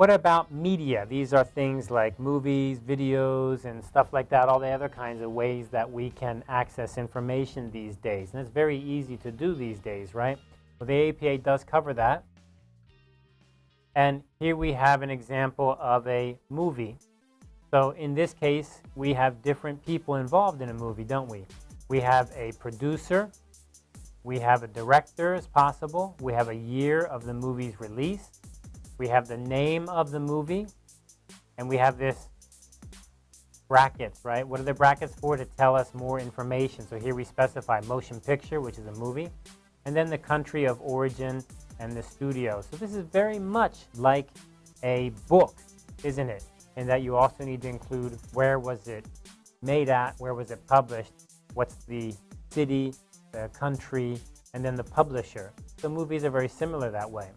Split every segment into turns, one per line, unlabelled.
What about media? These are things like movies, videos, and stuff like that, all the other kinds of ways that we can access information these days. And it's very easy to do these days, right? Well, the APA does cover that. And here we have an example of a movie. So in this case, we have different people involved in a movie, don't we? We have a producer, we have a director as possible, we have a year of the movie's release, we have the name of the movie, and we have this brackets, right? What are the brackets for? To tell us more information. So here we specify motion picture, which is a movie, and then the country of origin and the studio. So this is very much like a book, isn't it? And that you also need to include where was it made at, where was it published, what's the city, the country, and then the publisher. So movies are very similar that way.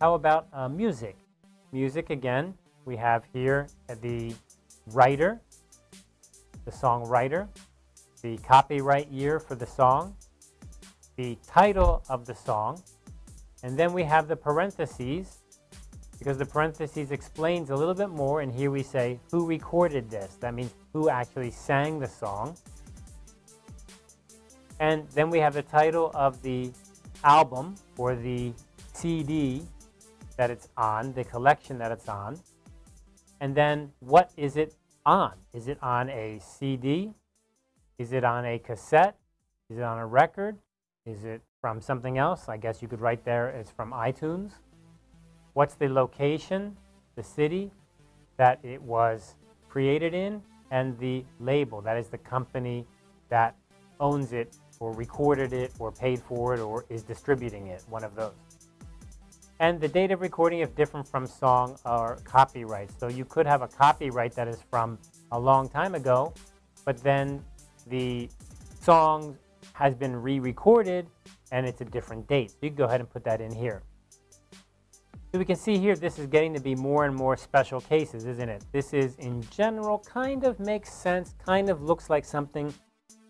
How about uh, music? Music, again, we have here the writer, the songwriter, the copyright year for the song, the title of the song, and then we have the parentheses, because the parentheses explains a little bit more, and here we say who recorded this. That means who actually sang the song. And then we have the title of the album or the CD that it's on, the collection that it's on. And then what is it on? Is it on a CD? Is it on a cassette? Is it on a record? Is it from something else? I guess you could write there it's from iTunes. What's the location, the city that it was created in, and the label, that is the company that owns it or recorded it or paid for it or is distributing it, one of those. And the date of recording is different from song or copyright. So you could have a copyright that is from a long time ago, but then the song has been re-recorded and it's a different date. So you can go ahead and put that in here. So we can see here this is getting to be more and more special cases, isn't it? This is in general kind of makes sense, kind of looks like something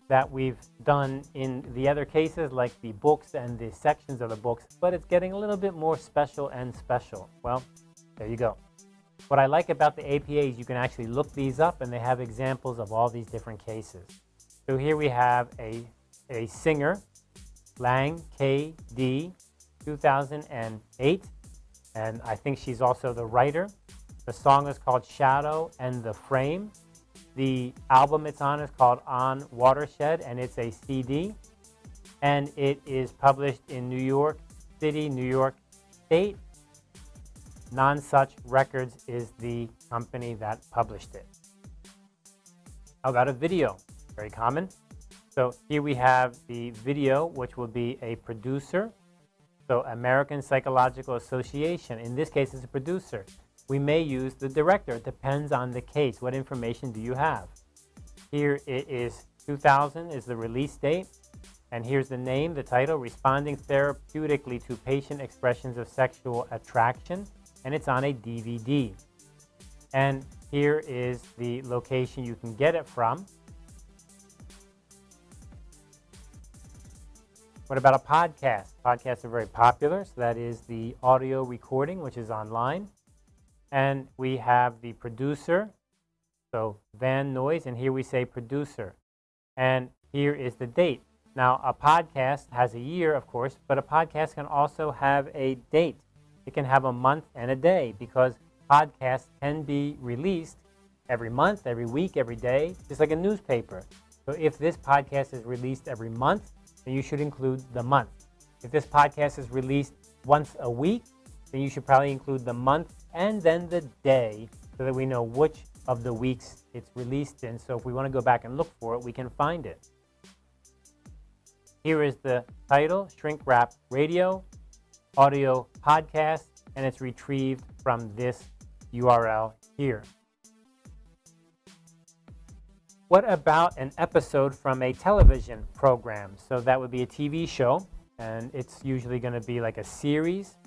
that we've done in the other cases like the books and the sections of the books, but it's getting a little bit more special and special. Well, there you go. What I like about the APA is you can actually look these up and they have examples of all these different cases. So here we have a, a singer, Lang K.D., 2008, and I think she's also the writer. The song is called Shadow and the Frame. The album it's on is called On Watershed, and it's a CD. And it is published in New York City, New York State. Nonesuch Records is the company that published it. How about a video? Very common. So here we have the video, which will be a producer. So American Psychological Association, in this case, is a producer we may use the director. It depends on the case. What information do you have? Here it is 2000 is the release date. And here's the name, the title, Responding Therapeutically to Patient Expressions of Sexual Attraction. And it's on a DVD. And here is the location you can get it from. What about a podcast? Podcasts are very popular. So that is the audio recording, which is online. And we have the producer, so Van Nuys, and here we say producer. And here is the date. Now, a podcast has a year, of course, but a podcast can also have a date. It can have a month and a day because podcasts can be released every month, every week, every day, just like a newspaper. So if this podcast is released every month, then you should include the month. If this podcast is released once a week, then you should probably include the month and then the day so that we know which of the weeks it's released in. So if we want to go back and look for it, we can find it. Here is the title, Shrink Rap Radio, audio podcast, and it's retrieved from this URL here. What about an episode from a television program? So that would be a TV show, and it's usually going to be like a series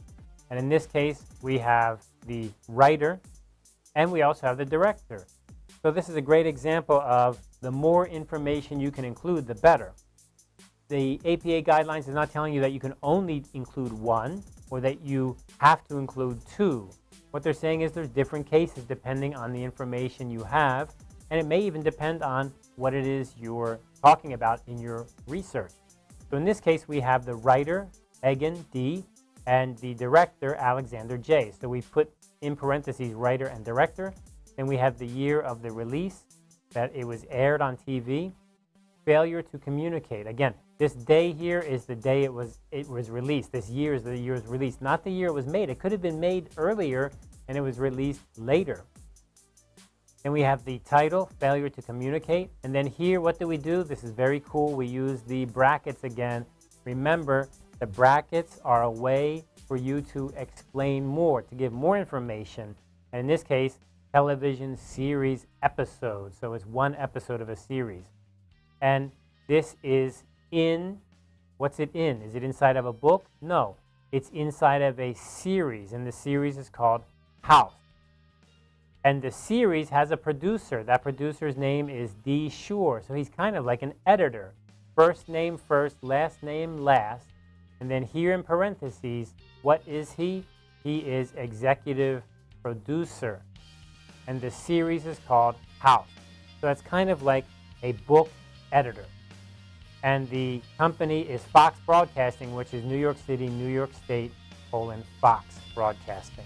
and in this case, we have the writer and we also have the director. So this is a great example of the more information you can include, the better. The APA guidelines is not telling you that you can only include one or that you have to include two. what they're saying is there's different cases depending on the information you have, and it may even depend on what it is you're talking about in your research. So in this case, we have the writer, Egan D., and the director, Alexander J. So we put in parentheses writer and director. Then we have the year of the release, that it was aired on TV. Failure to communicate. Again, this day here is the day it was it was released. This year is the year it was released, not the year it was made. It could have been made earlier and it was released later. Then we have the title, failure to communicate. And then here, what do we do? This is very cool. We use the brackets again. Remember, the brackets are a way for you to explain more, to give more information. And in this case, television series episode. So it's one episode of a series. And this is in, what's it in? Is it inside of a book? No, it's inside of a series. And the series is called House. And the series has a producer. That producer's name is D. Shore. So he's kind of like an editor. First name first, last name last. And then here in parentheses, what is he? He is executive producer. And the series is called House. So that's kind of like a book editor. And the company is Fox Broadcasting, which is New York City, New York State, colon, Fox Broadcasting.